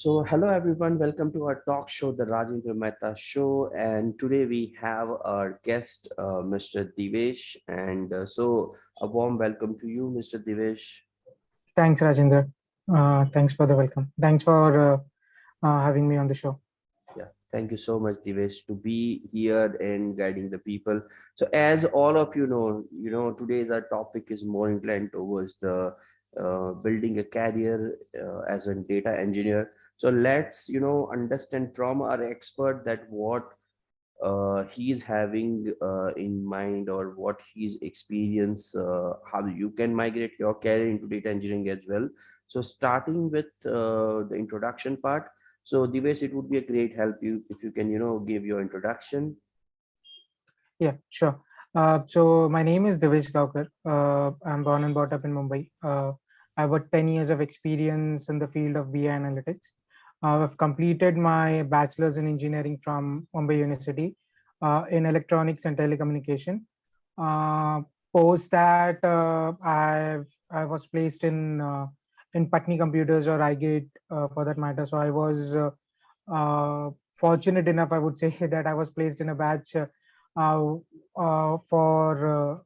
So hello everyone, welcome to our talk show, the Rajendra Mehta Show. And today we have our guest, uh, Mr. Divesh. And uh, so a warm welcome to you, Mr. Divesh. Thanks, Rajendra. Uh, thanks for the welcome. Thanks for uh, uh, having me on the show. Yeah, thank you so much, Divesh, to be here and guiding the people. So as all of you know, you know, today's our topic is more inclined towards the uh, building a career uh, as a data engineer so let's you know understand from our expert that what uh, he's having uh, in mind or what his experience uh, how you can migrate your career into data engineering as well so starting with uh, the introduction part so Divesh, it would be a great help you if you can you know give your introduction yeah sure uh, so my name is Divesh Gaukar. Uh, I'm born and brought up in Mumbai. I have got 10 years of experience in the field of BI analytics. Uh, I've completed my bachelor's in engineering from Mumbai University uh, in electronics and telecommunication. Uh, post that, uh, I've I was placed in uh, in Patni Computers or iGate uh, for that matter. So I was fortunate enough, I would say, that I was placed in a batch for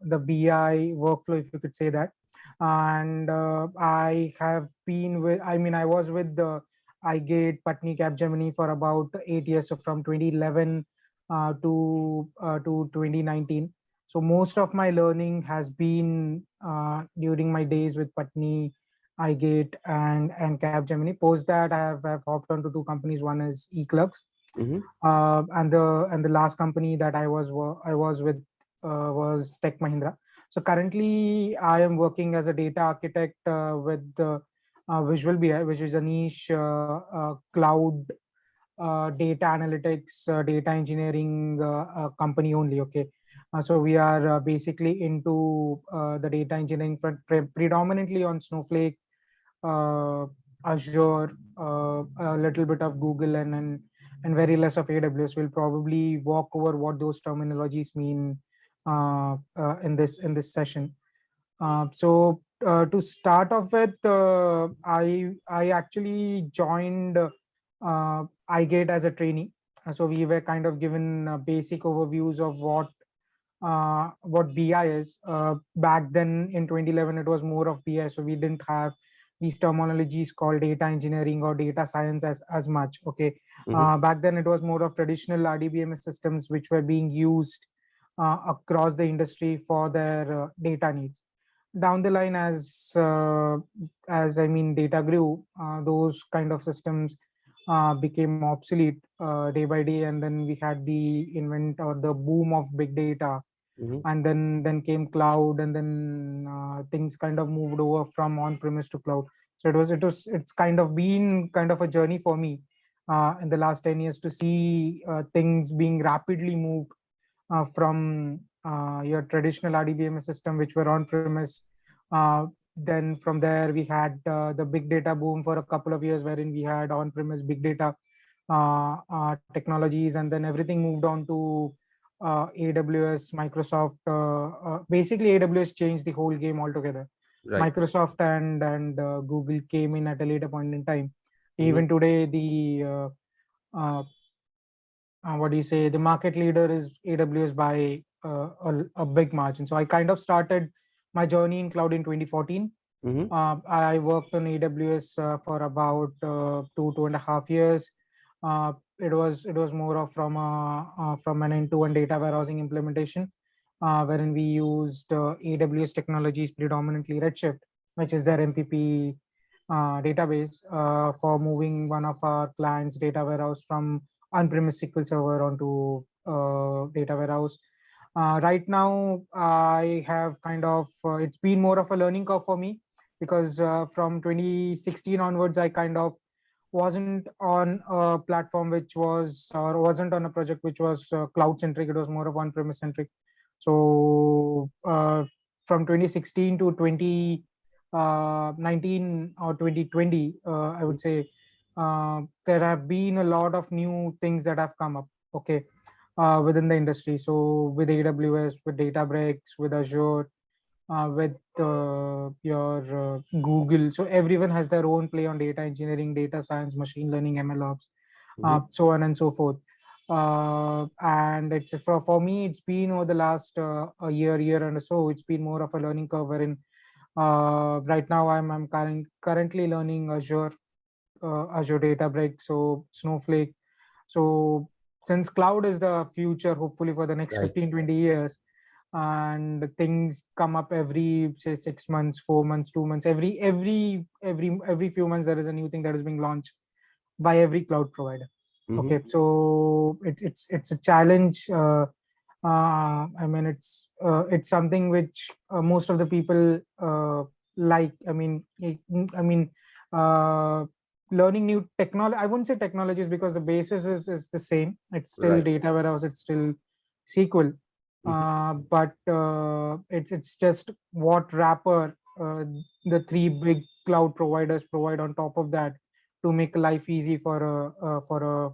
the BI workflow, if you could say that. And I have been with, I mean, I was with the iGate Patni Capgemini for about eight years, so from 2011 uh, to uh, to 2019. So most of my learning has been uh, during my days with Patni, iGate, and and Capgemini. Post that, I have, have hopped onto two companies. One is eClerx, mm -hmm. and the and the last company that I was I was with uh, was Tech Mahindra. So currently, I am working as a data architect uh, with the uh, Visual BI, which is a niche uh, uh, cloud data analytics, data engineering company only. Okay. so we are basically into the data engineering front, pre predominantly on Snowflake, Azure, a little bit of Google, and, and and very less of AWS. We'll probably walk over what those terminologies mean uh, uh, in this in this session. Uh, so uh, to start off with, uh, I I actually joined uh, iGate as a trainee. So we were kind of given uh, basic overviews of what uh, what BI is. Uh, back then in 2011, it was more of BI. So we didn't have these terminologies called data engineering or data science as, as much. Okay. Mm -hmm. back then it was more of traditional RDBMS systems which were being used across the industry for their data needs down the line as uh, as i mean data grew uh, those kind of systems uh, became obsolete uh, day by day. And then we had the invent or the boom of big data. Mm -hmm. and then then came cloud and then uh, things kind of moved over from on premise to cloud. So it was it was it's kind of been kind of a journey for me uh, in the last 10 years to see things being rapidly moved from uh, your traditional RDBMS system, which were on-premise. Uh, then from there, we had uh, the big data boom for a couple of years, wherein we had on-premise big data uh, uh, technologies, and then everything moved on to uh, AWS, Microsoft. basically, AWS changed the whole game altogether. Right. Microsoft and and Google came in at a later point in time. Mm-hmm. Even mm -hmm. today, the what do you say? The market leader is AWS by a, a, big margin. So I kind of started my journey in cloud in 2014. Mm -hmm. uh, I worked on AWS uh, for about uh, two two and a half years. Uh, it was it was more of from a uh, from an end-to-end data warehousing implementation, wherein we used AWS technologies predominantly Redshift, which is their MPP database for moving one of our clients' data warehouse from on-premise SQL Server onto data warehouse uh, right now i have kind of uh, it's been more of a learning curve for me because uh, from 2016 onwards i kind of wasn't on a platform which was or wasn't on a project which was uh, cloud centric it was more of on premise centric so uh, from 2016 to 2019 uh, or 2020 i would say there have been a lot of new things that have come up okay uh, within the industry. So with AWS, with Databricks, with Azure, uh, with uh, your uh, google so everyone has their own play on data engineering data science machine learning ml ops uh, Mhm. so on and so forth uh, and it's for, for me it's been over the last uh, a year year and so it's been more of a learning curve wherein uh, right now i'm i'm current, currently learning azure uh, azure databricks so snowflake so since cloud is the future hopefully for the next Right. 15 20 years and things come up every say six months four months two months every every every every few months there is a new thing that is being launched by every cloud provider Mhm. okay so it's it's it's a challenge uh, uh, i mean it's uh, it's something which uh, most of the people uh, like i mean it, i mean uh, learning new technology i wouldn't say technologies because the basis is, is the same. It's still Right. data warehouse it's still sql Mhm. uh, but uh, it's it's just what wrapper uh, the three big cloud providers provide on top of that to make life easy for a uh, for a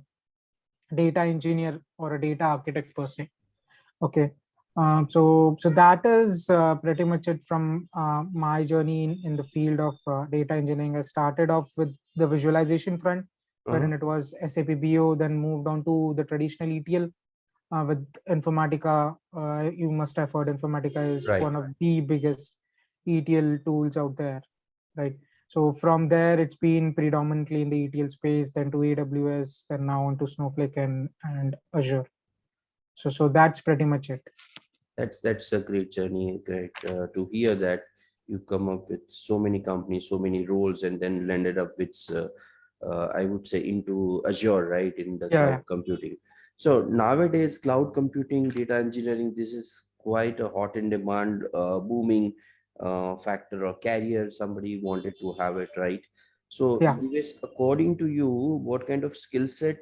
data engineer or a data architect per se. Okay. Um, so so that is uh, pretty much it from uh, my journey in, in the field of uh, data engineering. I started off with the visualization front wherein Uh-huh. it was sap bo then moved on to the traditional etl uh, with informatica uh, you must have heard informatica is Right. one of the biggest etl tools out there right so from there it's been predominantly in the etl space then to aws then now onto snowflake and and azure so so that's pretty much it That's that's a great journey. Great uh, to hear that you come up with so many companies, so many roles, and then landed up with, uh, uh, I would say, into Azure, right, in the Yeah, cloud computing. So nowadays, cloud computing, data engineering, this is quite a hot in demand, uh, booming uh, factor or carrier. Somebody wanted to have it, right? So, Yeah. According to you, what kind of skill set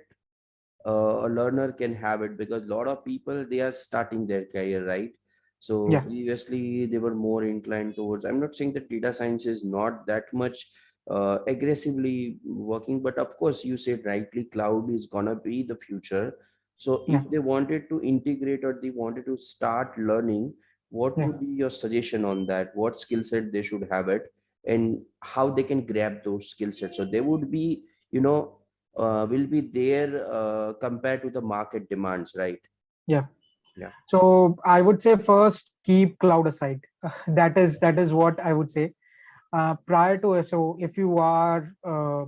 uh, a learner can have it because a lot of people they are starting their career right so Yeah. previously they were more inclined towards i'm not saying that data science is not that much uh, aggressively working but of course you said rightly cloud is gonna be the future so Yeah. if they wanted to integrate or they wanted to start learning what Yeah. would be your suggestion on that what skill set they should have it and how they can grab those skill sets so they would be you know uh, will be there uh, compared to the market demands, right? So I would say first keep cloud aside. that is that is what I would say. Uh, prior to so if you are, uh,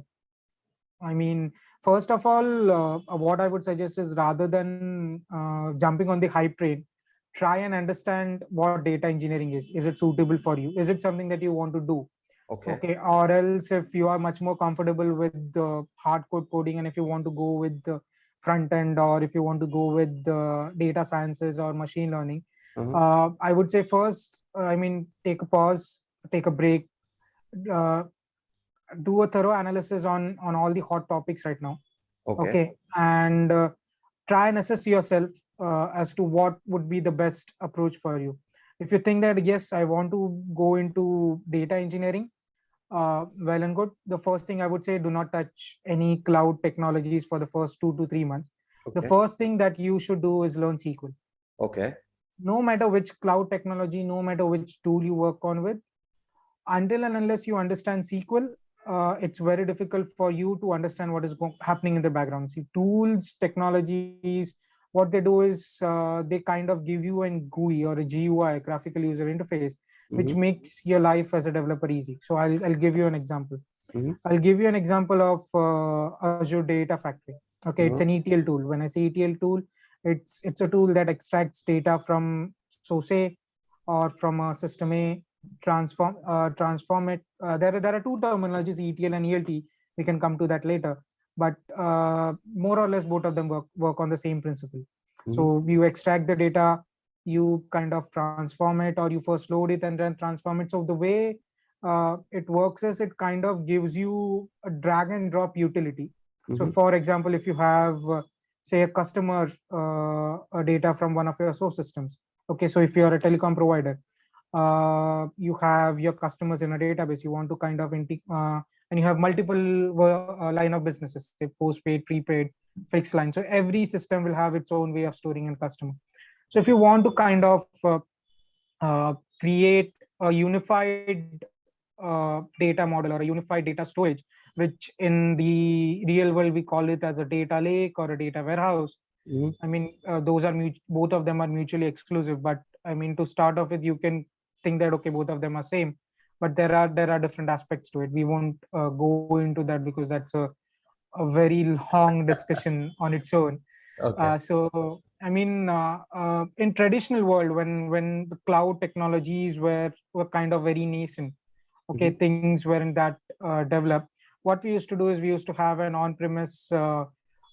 I mean, first of all, uh, what I would suggest is rather than uh, jumping on the hype train, try and understand what data engineering is. Is it suitable for you? Is it something that you want to do? Okay. okay or else if you are much more comfortable with the hard code coding and if you want to go with the front end or if you want to go with the data sciences or machine learning Uh-huh. uh, i would say first uh, i mean take a pause take a break uh, do a thorough analysis on on all the hot topics right now Okay. okay and uh, try and assess yourself uh, as to what would be the best approach for you if you think that yes i want to go into data engineering uh, well and good. The first thing i would say do not touch any cloud technologies for the first two to three months. The first thing that you should do is learn sql Okay. no matter which cloud technology no matter which tool you work on with until and unless you understand sql uh, it's very difficult for you to understand what is happening in the background. See tools technologies what they do is uh, they kind of give you an gui or a gui graphical user interface which Mhm. makes your life as a developer easy so i'll, I'll give you an example Mhm. i'll give you an example of uh, azure data factory okay it's an etl tool when i say etl tool it's it's a tool that extracts data from SOSE or from a system A, transform uh, transform it. Uh, there are there are two terminologies, ETL and ELT. We can come to that later, but uh, more or less both of them work work on the same principle. So you extract the data, you kind of transform it, or you first load it and then transform it. So the way uh, it works is it kind of gives you a drag and drop utility. So Mhm. for example, if you have uh, say a customer uh, data from one of your source systems okay so if you're a telecom provider uh, you have your customers in a database you want to kind of uh, and you have multiple uh, line of businesses say postpaid prepaid fixed line so every system will have its own way of storing in customer so if you want to kind of uh, uh, create a unified uh, data model or a unified data storage, which in the real world we call it as a data lake or a data warehouse. Mhm. I mean, uh, those are both of them are mutually exclusive. But I mean, to start off with, you can think that okay, both of them are same, but there are there are different aspects to it. We won't uh, go into that because that's a a very long discussion on its own. Okay. Uh, so I mean, uh, uh, in traditional world, when when the cloud technologies were were kind of very nascent, okay, things weren't that uh, developed. What we used to do is we used to have an on-premise uh,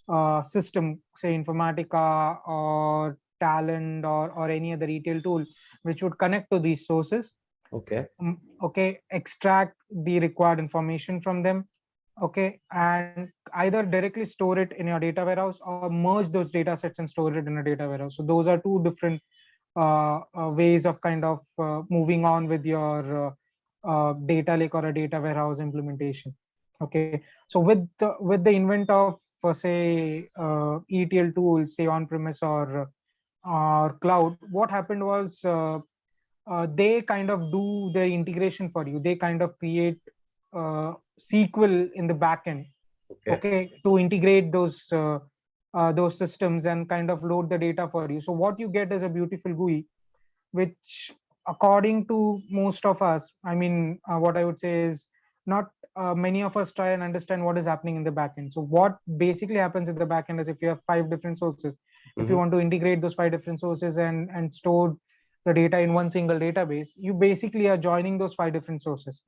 uh, system, say Informatica or Talend or or any other retail tool, which would connect to these sources. okay. um, Okay, extract the required information from them, okay and either directly store it in your data warehouse or merge those data sets and store it in a data warehouse. So those are two different uh, uh, ways of kind of uh, moving on with your uh, uh, data lake or a data warehouse implementation. Okay so with the with the invent of uh, say etl tools say on premise or or cloud what happened was they kind of do the integration for you. They kind of create uh, SQL in the backend, Okay. okay, to integrate those uh, uh, those systems and kind of load the data for you. So what you get is a beautiful GUI, which according to most of us, I mean, uh, what I would say is not uh, many of us try and understand what is happening in the backend. So what basically happens in the backend is if you have five different sources, if you Mhm. want to integrate those five different sources and and store the data in one single database, you basically are joining those five different sources.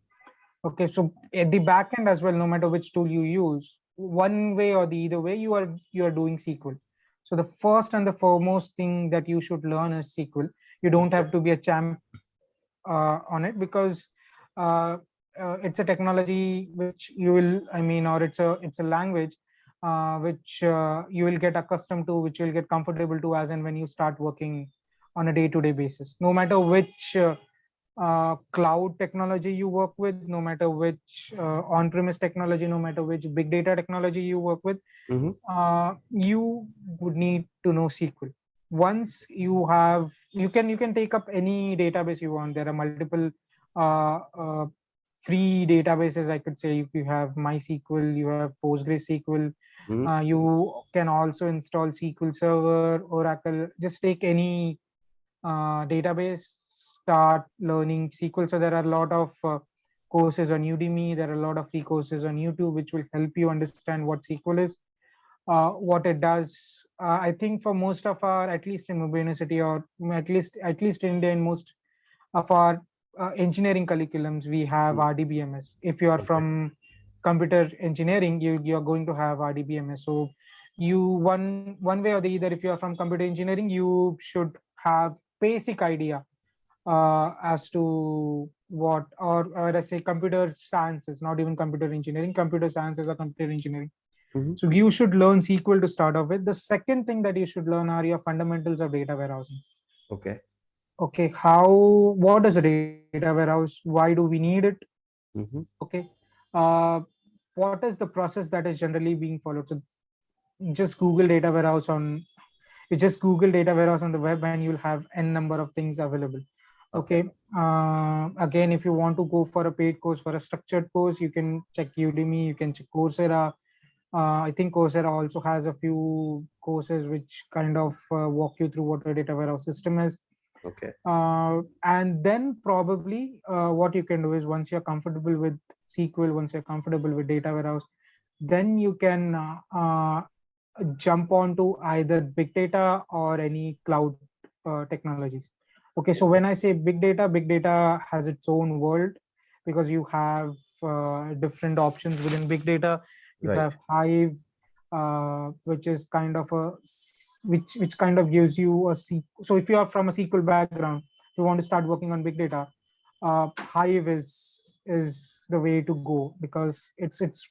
Okay, so at the back end as well, no matter which tool you use, one way or the either way, you are you are doing SQL. So the first and the foremost thing that you should learn is SQL. You don't have to be a champ uh, on it because uh, uh, it's a technology which you will, I mean, or it's a it's a language uh, which uh, you will get accustomed to, which you'll get comfortable to as and when you start working on a day-to-day basis. No matter which uh, cloud technology you work with, no matter which uh, on-premise technology, no matter which big data technology you work with, Mhm. uh, you would need to know SQL. Once you have, you can you can take up any database you want. There are multiple uh, uh, free databases. I could say you have MySQL, you have PostgreSQL. Mhm. Uh, you can also install SQL Server, Oracle. Just take any uh, database, start learning SQL. So there are a lot of uh, courses on Udemy. There are a lot of free courses on YouTube, which will help you understand what SQL is, uh, what it does. Uh, I think for most of our, at least in Mumbai University, or at least at least in India, in most of our uh, engineering curriculums, we have Mm. RDBMS. If you are Okay. from computer engineering, you you are going to have RDBMS. So you one one way or the other, if you are from computer engineering, you should have basic idea uh, as to what or or I say computer sciences, not even computer engineering, computer sciences or computer engineering. Mhm. So you should learn SQL to start off with. The second thing that you should learn are your fundamentals of data warehousing. Okay. Okay, how what is a data warehouse? Why do we need it? Mhm. Okay, uh, what is the process that is generally being followed? So just Google data warehouse on you just Google data warehouse on the web and you'll have n number of things available. Okay. Uh, again, if you want to go for a paid course for a structured course, you can check Udemy, you can check Coursera. Uh, I think Coursera also has a few courses which kind of uh, walk you through what a data warehouse system is. Okay. Uh, and then probably uh, what you can do is once you're comfortable with SQL, once you're comfortable with data warehouse, then you can uh, uh, jump onto either big data or any cloud uh, technologies. Okay, so when I say big data, big data has its own world because you have uh, different options within big data. You Right. have Hive, uh, which is kind of a which which kind of gives you a C. So if you are from a SQL background, you want to start working on big data, uh, Hive is is the way to go because it's it's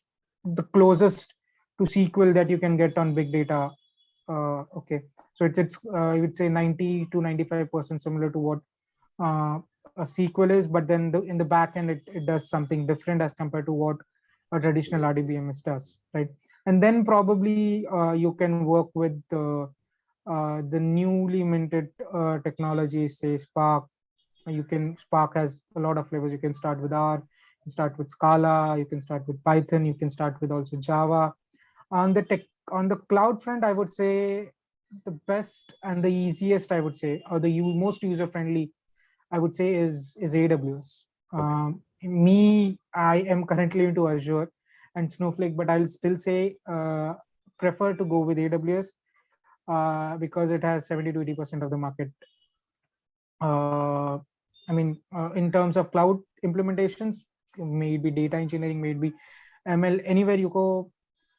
the closest to SQL that you can get on big data. Uh, okay, so it's it's uh, I would say 90 to 95 percent similar to what uh, a SQL is, but then the, in the back end it, it does something different as compared to what a traditional RDBMS does, right? And then probably uh, you can work with the uh, the newly minted uh, technologies, say Spark, you can Spark has a lot of flavors. You can start with R, start with Scala, you can start with Python, you can start with also Java. On the tech on the cloud front, I would say the best and the easiest, I would say, or the most user friendly, I would say is is AWS. Okay. Um, me, I am currently into Azure and Snowflake, but I'll still say uh, prefer to go with AWS uh, because it has 70 to 80% of the market. Uh, I mean, uh, in terms of cloud implementations, maybe data engineering, maybe ML, anywhere you go,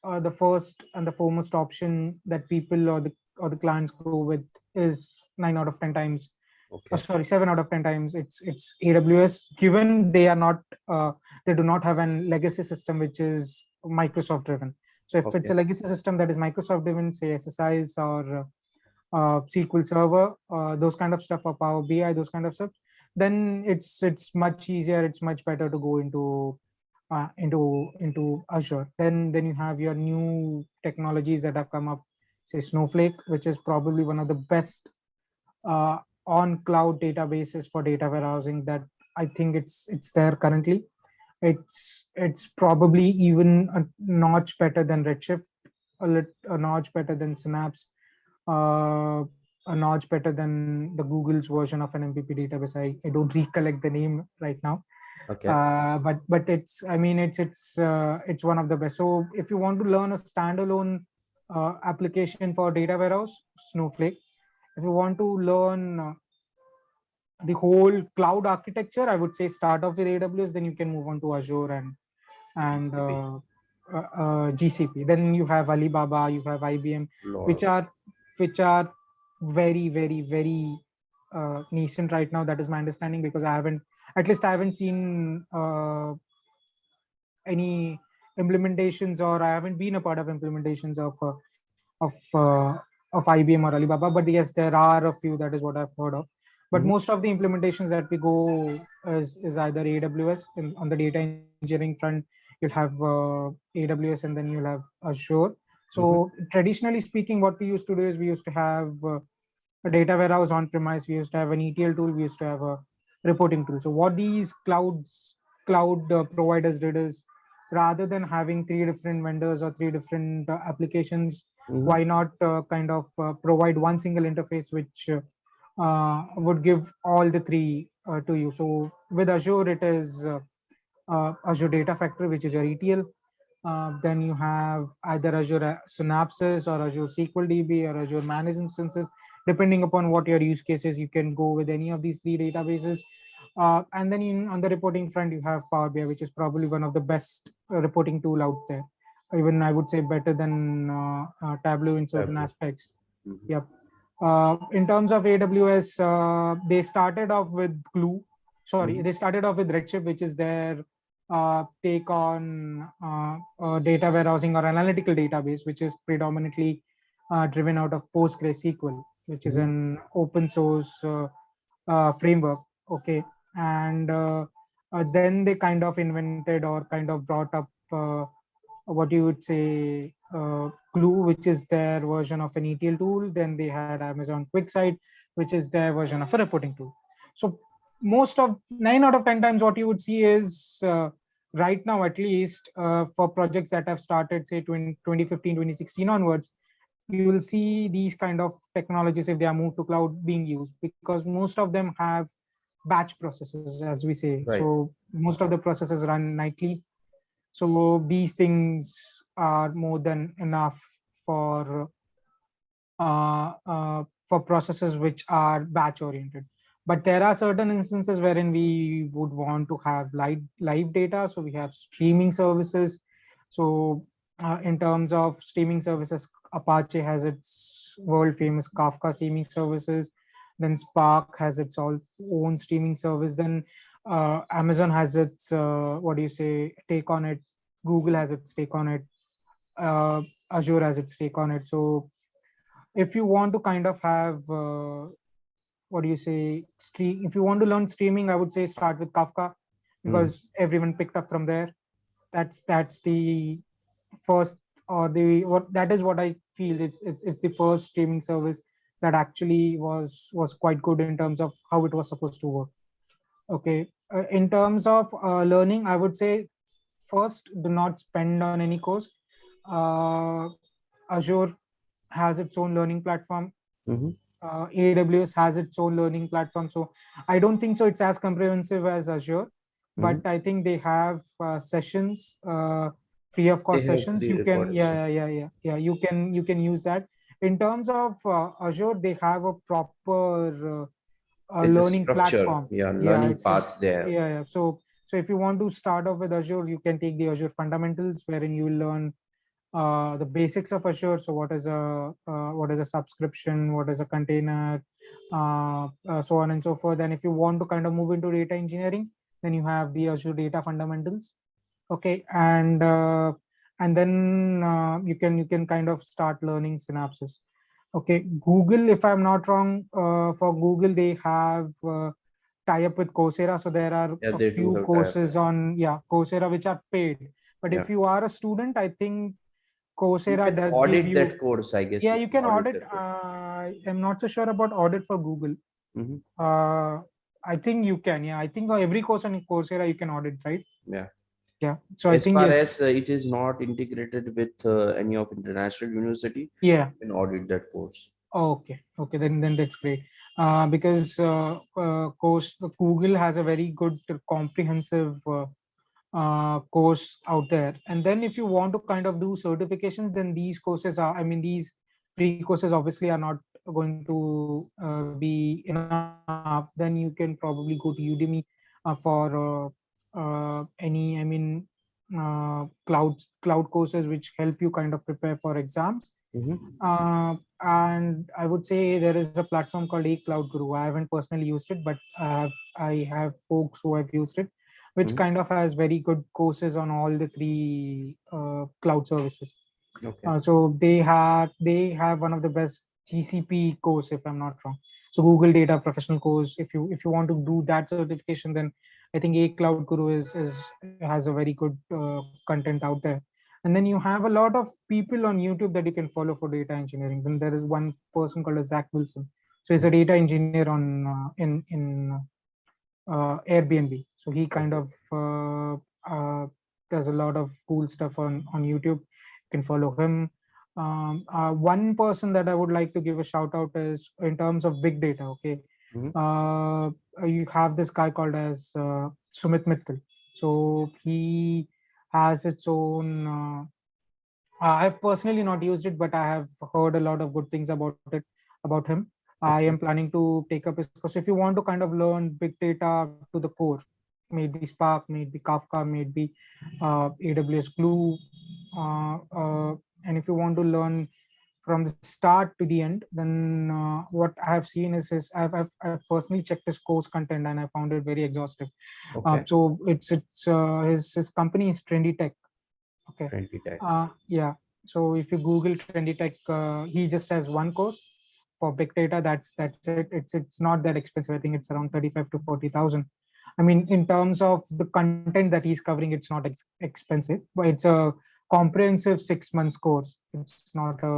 uh, the first and the foremost option that people or the or the clients go with is nine out of 10 times okay. Uh, sorry, seven out of 10 times it's it's AWS, given they are not, uh, they do not have an legacy system, which is Microsoft driven. So if okay. it's a legacy system that is Microsoft driven, say SSIS or uh, SQL Server, uh, those kind of stuff, or Power BI, those kind of stuff, then it's it's much easier. It's much better to go into uh, into into Azure. Then then you have your new technologies that have come up, say Snowflake, which is probably one of the best uh, on cloud databases for data warehousing that I think it's it's there currently. It's it's probably even a notch better than Redshift, a, lit, a notch better than Synapse, uh, a notch better than the Google's version of an MPP database. I, I don't recollect the name right now. Okay. Uh, but but it's I mean it's it's uh, it's one of the best. So if you want to learn a standalone uh, application for data warehouse, Snowflake if you want to learn uh, the whole cloud architecture, I would say start off with AWS, then you can move on to Azure and and uh, uh, uh GCP. Then you have Alibaba, you have IBM, Lord. which are which are very very very uh, nascent right now. That is my understanding because I haven't, at least I haven't seen uh, any implementations or I haven't been a part of implementations of uh, of uh, of IBM or Alibaba, but yes, there are a few. That is what I've heard of. But mm -hmm. most of the implementations that we go is, is either AWS in, on the data engineering front. You'll have uh, AWS and then you'll have Azure. So mm -hmm. traditionally speaking, what we used to do is we used to have uh, a data warehouse on premise. We used to have an ETL tool. We used to have a reporting tool. So what these clouds cloud uh, providers did is rather than having three different vendors or three different uh, applications Mm -hmm. Why not uh, kind of uh, provide one single interface which uh, would give all the three to you? So with Azure, it is Azure Data Factory, which is your ETL. then you have either Azure Synapses or Azure SQL DB or Azure Managed Instances. Depending upon what your use cases, you can go with any of these three databases. Uh, and then in, on the reporting front, you have Power BI, which is probably one of the best uh, reporting tool out there even I would say better than uh, uh, Tableau in certain Tableau. aspects. Mm -hmm. Yep. Uh, in terms of AWS, they started off with Glue. Sorry, mm -hmm. they started off with Redshift, which is their take on data warehousing or analytical database, which is predominantly driven out of PostgreSQL, which is mm -hmm. an open source framework. Okay, and then they kind of invented or kind of brought up what you would say uh, Glue, which is their version of an ETL tool. Then they had Amazon QuickSight, which is their version of a reporting tool. So most of nine out of 10 times what you would see is uh, right now, at least uh, for projects that have started, say 20, 2015, 2016 onwards, you will see these kind of technologies if they are moved to cloud being used because most of them have batch processes, as we say. Right. So most of the processes run nightly so these things are more than enough for uh, uh, for processes which are batch oriented. But there are certain instances wherein we would want to have live, live data. So we have streaming services. So uh, in terms of streaming services, Apache has its world famous Kafka streaming services. Then Spark has its all own streaming service. Then uh, Amazon has its, uh, what do you say, take on it. Google has its take on it. Uh, Azure has its take on it. So if you want to kind of have, uh, what do you say, stream, if you want to learn streaming, I would say start with Kafka because mm. everyone picked up from there. That's that's the first or the what that is what I feel. It's it's it's the first streaming service that actually was was quite good in terms of how it was supposed to work Okay. Uh, in terms of uh, learning, I would say first, do not spend on any course. Uh, Azure has its own learning platform. Mhm. Uh, AWS has its own learning platform. So I don't think so. It's as comprehensive as Azure, but I think they have uh, sessions, uh, free of cost sessions. You can, yeah, yeah, yeah, yeah, yeah. You can you can use that. In terms of uh, Azure, they have a proper uh, a learning platform. Yeah, Yeah, learning a- path there. Yeah, yeah. So so if you want to start off with Azure, you can take the Azure fundamentals, wherein you will learn uh, the basics of Azure. So what is a uh, what is a subscription? What is a container? Uh, uh, so on and so forth. And if you want to kind of move into data engineering, then you have the Azure data fundamentals. Okay, and uh, and then uh, you can you can kind of start learning synapses. Okay, Google, if I'm not wrong, uh, for Google they have uh, tie up with Coursera, so there are Yeah, a few courses on yeah Coursera which are paid. But Yeah. if you are a student, I think Coursera does audit give you. that course, I guess. yeah, you can audit. course. Uh, I'm not so sure about audit for Google. Mhm. Uh, I think you can. Yeah, I think every course on Coursera you can audit, right? Yeah. Yeah. So I As think far yes. as uh, it is not integrated with uh, any of international university, yeah. you can audit that course. Oh, okay. Okay. Then then that's great. Uh, because uh, uh, course Google has a very good comprehensive uh, uh, course out there. And then if you want to kind of do certifications, then these courses are. I mean, these free courses obviously are not going to uh, be enough. Then you can probably go to Udemy uh, for uh, any. I mean, uh, cloud cloud courses which help you kind of prepare for exams. Mhm. Uh, and I would say there is a platform called A Cloud Guru. I haven't personally used it, but I have I have folks who have used it, which Mhm. kind of has very good courses on all the three uh, cloud services. Okay. Uh, so they have they have one of the best GCP course, if I'm not wrong. So Google Data Professional course. If you if you want to do that certification, then I think A Cloud Guru is is has a very good uh, content out there. And then you have a lot of people on YouTube that you can follow for data engineering. Then there is one person called Zach Wilson. So he's a data engineer on uh, in in uh, Airbnb. So he kind of uh, uh, does a lot of cool stuff on on YouTube. You can follow him. Um, uh, one person that I would like to give a shout out is in terms of big data. Okay, Mhm. uh, you have this guy called as uh, Sumit Mittal. So he has its own. Uh, I've personally not used it, but I have heard a lot of good things about it about him. I am planning to take up his course. If you want to kind of learn big data to the core, maybe Spark, maybe Kafka, maybe uh, AWS Glue, uh, uh, and if you want to learn from the start to the end, then uh, what I have seen is, is I've, I've, I've personally checked his course content and I found it very exhaustive. Uh, Okay. so it's it's uh, his his company is Trendy Tech. Okay. Trendy Tech. Uh, yeah. So if you Google Trendy Tech, uh, he just has one course for big data. That's that's it. It's it's not that expensive. I think it's around thirty-five to forty thousand. I mean, in terms of the content that he's covering, it's not ex- expensive, but it's a comprehensive six months course. It's not a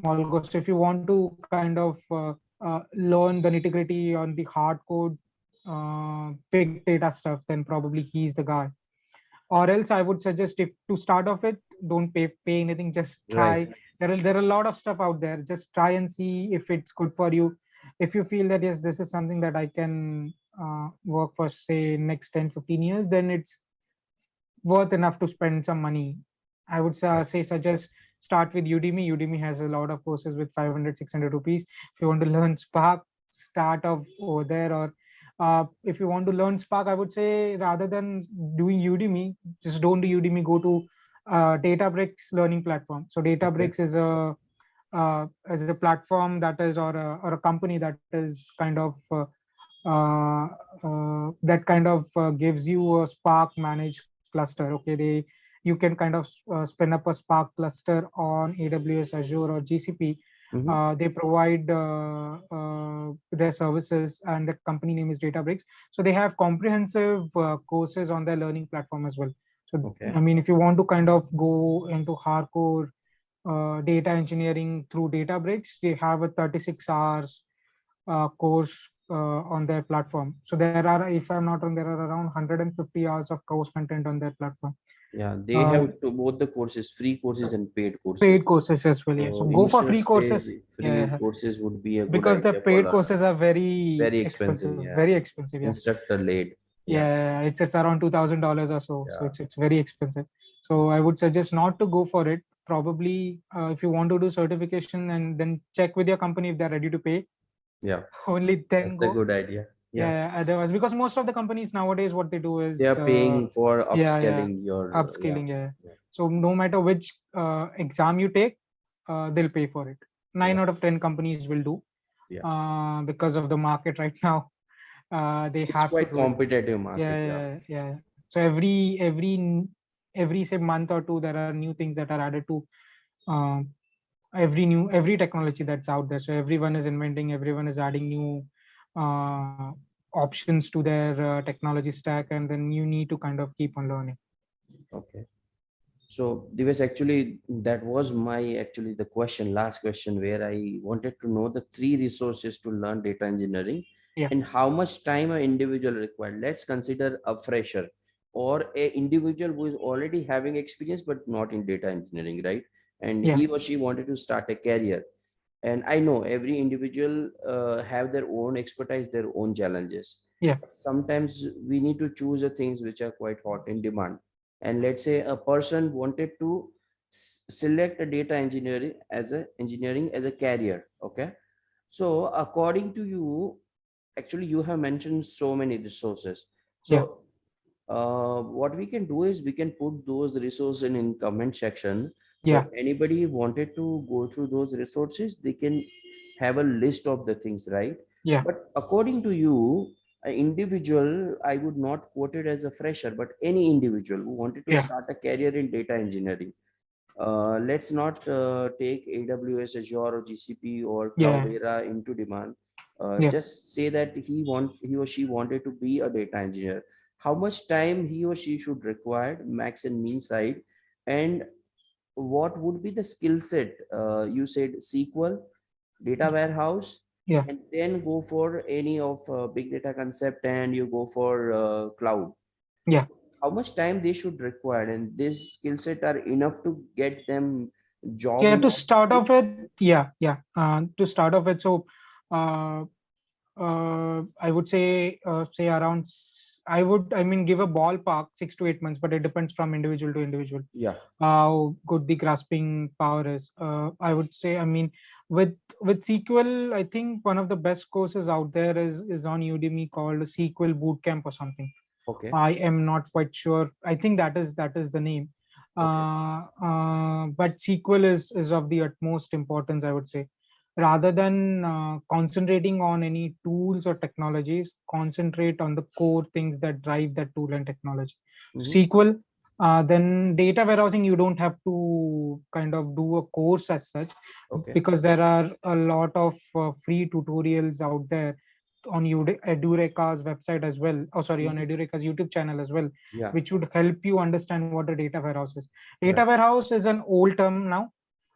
small course. If you want to kind of uh, uh, learn the nitty gritty on the hard code, uh, big data stuff, then probably he's the guy. Or else i would suggest if to start off with don't pay pay anything just try. Right. there are there are a lot of stuff out there. Just try and see if it's good for you. If you feel that yes this is something that i can uh, work for say next 10 15 years then it's worth enough to spend some money. I would uh, say suggest start with udemy. Udemy has a lot of courses with 500 600 rupees. If you want to learn spark start off over there. Or uh, if you want to learn spark i would say rather than doing udemy just don't do udemy. Go to uh, databricks learning platform. So databricks is a uh, is a platform that is or a, or a company that is kind of uh, uh, uh, that kind of uh, gives you a spark managed cluster. Okay. They you can kind of uh, spin up a spark cluster on aws azure or gcp Mhm. uh, they provide uh, uh, their services and the company name is databricks so they have comprehensive uh, courses on their learning platform as well so Okay. i mean if you want to kind of go into hardcore uh, data engineering through databricks they have a 36 hours uh, course on their platform. So there are, if I'm not wrong, there are around 150 hours of course content on their platform. Yeah, they Uh, have to both the courses, free courses and paid courses. Paid courses as well. Yeah. So go for free courses Free Yeah. courses would be a good because the paid courses are very Very expensive, yeah. Very expensive. Yeah. Instructor led. yeah it's it's around two thousand dollars or so so it's it's very expensive so i would suggest not to go for it probably uh, if you want to do certification and then check with your company if they're ready to pay Yeah, only then that's go a good idea. yeah. yeah. otherwise because most of the companies nowadays what they do is They are uh, paying for yeah, yeah. upscaling your. uh, upscaling yeah. so no matter which uh, exam you take uh, they'll pay for it nine out of ten companies will do Yeah. uh, because of the market right now uh, they It's have quite competitive market. yeah, yeah yeah so every every every say month or two there are new things that are added to um every new every technology that's out there so everyone is inventing everyone is adding new uh options to their uh, technology stack and then you need to kind of keep on learning Okay. So Divesh, actually, that was my actually the question, last question, where I wanted to know the three resources to learn data engineering Yeah. and how much time an individual required. Let's consider a fresher or a individual who is already having experience but not in data engineering, right? And Yeah. he or she wanted to start a career. And I know every individual uh, have their own expertise, their own challenges. Yeah. Sometimes we need to choose the things which are quite hot in demand and let's say a person wanted to select a data engineering as a engineering as a career okay so according to you actually you have mentioned so many resources so Yeah. uh, what we can do is we can put those resources in, in comment section Yeah. if anybody wanted to go through those resources they can have a list of the things right Yeah. but according to you an individual, I would not quote it as a fresher, but any individual who wanted to Yeah. start a career in data engineering. Uh, let's not uh, take AWS, Azure, or GCP or Yeah. Cloudera into demand. Uh, Yeah. Just say that he want he or she wanted to be a data engineer. How much time he or she should require, max and mean side, and what would be the skill set? Uh, you said SQL, data warehouse, Yeah. and then go for any of uh, big data concept and you go for uh, cloud Yeah. how much time they should require and this skill set are enough to get them job yeah to start off with yeah yeah uh, to start off with so uh, uh, i would say uh, say around i would i mean give a ballpark six to eight months but it depends from individual to individual yeah how good the grasping power is uh, i would say i mean with with sql i think one of the best courses out there is is on udemy called sql bootcamp or something okay I am not quite sure. I think that is that is the name. Okay. Uh, uh, but SQL is is of the utmost importance, I would say. Rather than uh, concentrating on any tools or technologies, concentrate on the core things that drive that tool and technology. Mhm. SQL, uh, then data warehousing, you don't have to kind of do a course as such okay because there are a lot of uh, free tutorials out there on Edureka's website as well. Oh, sorry, on Mhm. Edureka's YouTube channel as well, yeah which would help you understand what a data warehouse is. Data Right. warehouse is an old term now.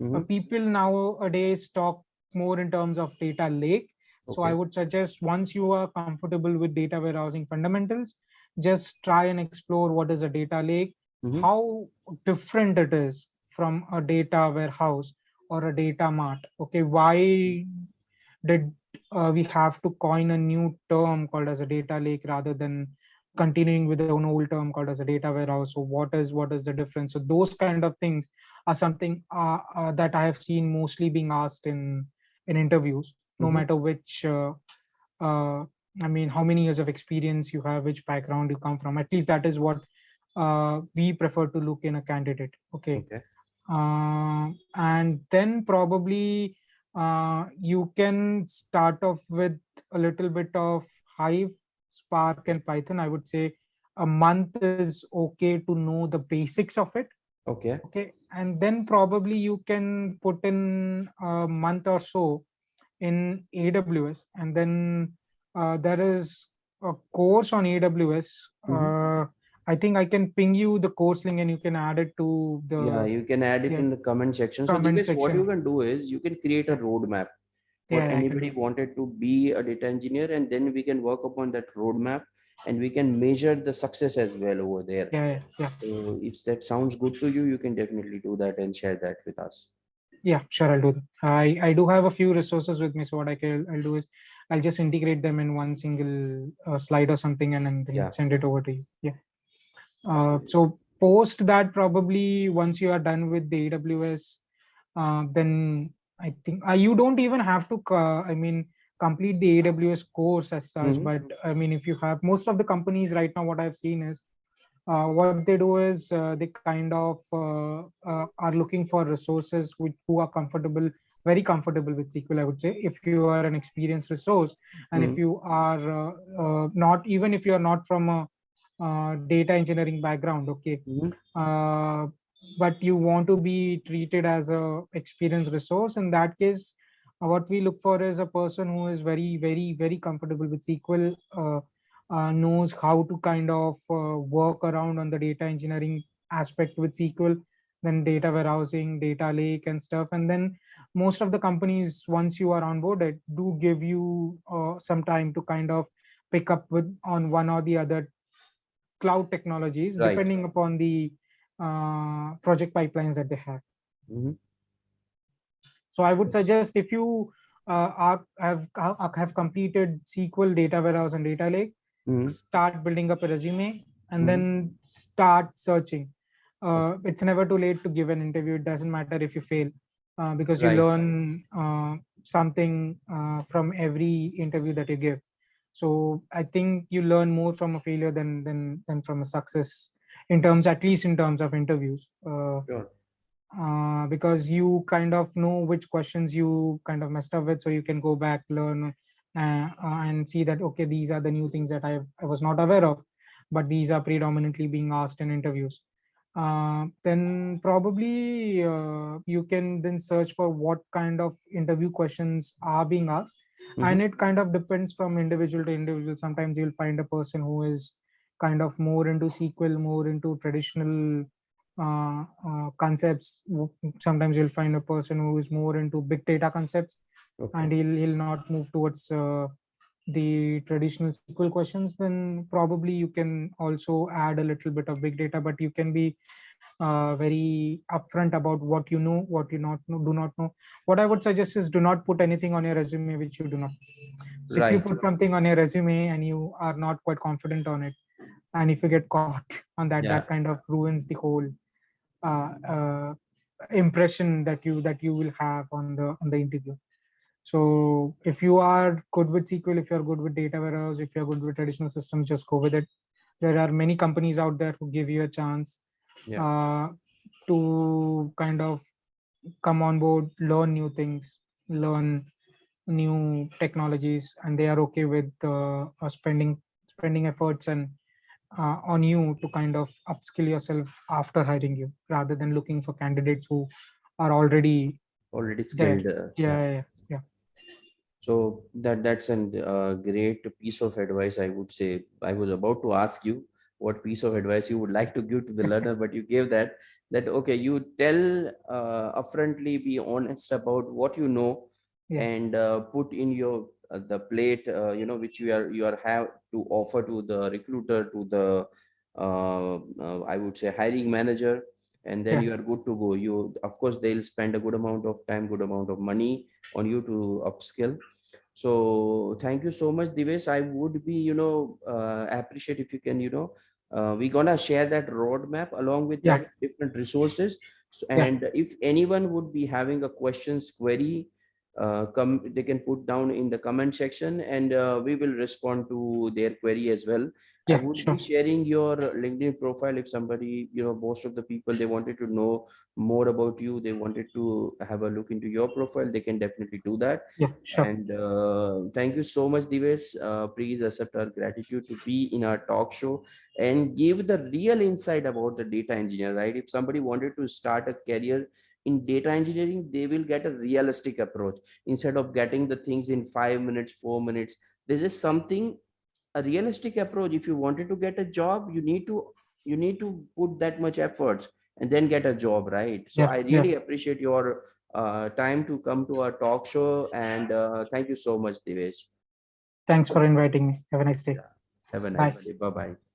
Uh, Mhm. people nowadays talk more in terms of data lake. So I would suggest once you are comfortable with data warehousing fundamentals, just try and explore what is a data lake, Mhm. how different it is from a data warehouse or a data mart. Okay, why did uh, we have to coin a new term called as a data lake rather than continuing with an old term called as a data warehouse so what is what is the difference so those kind of things are something uh, uh, that i have seen mostly being asked in in interviews no Mhm. matter which uh, uh, i mean how many years of experience you have which background you come from at least that is what uh, we prefer to look in a candidate okay? Okay. Uh, and then probably uh, you can start off with a little bit of hive spark and python. I would say a month is okay to know the basics of it okay. okay and then probably you can put in a month or so in aws and then uh, there is a course on aws Mhm. uh, i think i can ping you the course link and you can add it to the yeah you can add it yeah. in the comment section. So Comment Divesh, what you can do is you can create a roadmap for Yeah, anybody wanted to be a data engineer and then we can work upon that roadmap and we can measure the success as well over there. Yeah, yeah. So if that sounds good to you, you can definitely do that and share that with us. Yeah, sure, I'll do that. I, I do have a few resources with me, so what I can, I'll do is, I'll just integrate them in one single uh, slide or something and then Yeah. send it over to you. Yeah. Uh, so post that probably once you are done with the AWS, uh, then I think uh, you don't even have to, uh, I mean, complete the AWS course as such, Mhm. but I mean, if you have, most of the companies right now, what I've seen is, uh, what they do is uh, they kind of uh, uh, are looking for resources with, who are comfortable, very comfortable with SQL, I would say. If you are an experienced resource, and if Mhm. you are uh, uh, not, even if you are not from a uh, data engineering background, okay, Mhm. uh, but you want to be treated as a experienced resource, in that case, what we look for is a person who is very, very, very comfortable with SQL, uh, uh, knows how to kind of uh, work around on the data engineering aspect with SQL, then data warehousing, data lake and stuff. And then most of the companies, once you are onboarded, do give you uh, some time to kind of pick up with on one or the other cloud technologies, Right. depending upon the uh, project pipelines that they have. Mhm. So I would suggest if you uh, are, have are- have completed SQL data warehouse and data lake, Mhm. start building up a resume and Mhm. then start searching. Uh, it's never too late to give an interview. It doesn't matter if you fail uh, because you Right. learn uh, something uh, from every interview that you give. So I think you learn more from a failure than than than from a success in terms, at least in terms of interviews. Uh, Sure. Uh, because you kind of know which questions you kind of messed up with, so you can go back, learn, uh, uh, and see that okay, these are the new things that I I was not aware of, but these are predominantly being asked in interviews. Uh, then probably uh, you can then search for what kind of interview questions are being asked, and it kind of depends from individual to individual. Sometimes you'll find a person who is kind of more into SQL, more into traditional uh, uh, concepts. Sometimes you'll find a person who is more into big data concepts, Okay. and he'll he'll not move towards uh, the traditional SQL questions. Then probably you can also add a little bit of big data, but you can be uh, very upfront about what you know, what you not know, do not know. What I would suggest is do not put anything on your resume which you do not. So if you put something on your resume and you are not quite confident on it, and if you get caught on that, Yeah. that kind of ruins the whole impression that you that you will have on the on the interview. So if you are good with SQL, if you're good with data warehouse, if you're good with traditional systems, just go with it. There are many companies out there who give you a chance Yeah. uh, to kind of come on board, learn new things, learn new technologies, and they are okay with uh, uh, spending spending efforts and uh, on you to kind of upskill yourself after hiring you, rather than looking for candidates who are already Already skilled. uh, Yeah, yeah, yeah. So that that's a uh, great piece of advice. I would say I was about to ask you what piece of advice you would like to give to the learner, but you gave that. That okay, you tell uh, upfrontly, be honest about what you know, Yeah. and uh, put in your uh, the plate, uh, you know, which you are you are have to offer to the recruiter, to the uh, uh, I would say hiring manager, and then Yeah. you are good to go. You of course they'll spend a good amount of time, good amount of money on you to upskill. So thank you so much, Divesh. I would be, you know, uh, appreciate if you can, you know, uh, we're gonna share that roadmap along with Yeah. that different resources. So, Yeah. and if anyone would be having a questions query, uh, come they can put down in the comment section and uh, we will respond to their query as well. I Yeah, would sure. be sharing your LinkedIn profile if somebody, you know, most of the people they wanted to know more about you, they wanted to have a look into your profile, they can definitely do that. Yeah, sure. And uh, thank you so much, Divesh. Uh, please accept our gratitude to be in our talk show and give the real insight about the data engineer, right? If somebody wanted to start a career in data engineering, they will get a realistic approach instead of getting the things in five minutes, four minutes. This is something a realistic approach. If you wanted to get a job, you need to you need to put that much efforts and then get a job, right? So Yeah, I yeah. really appreciate your uh, time to come to our talk show. And uh, thank you so much, Divesh. Thanks for inviting me. Have a nice day. Have a Bye. nice day. Bye bye.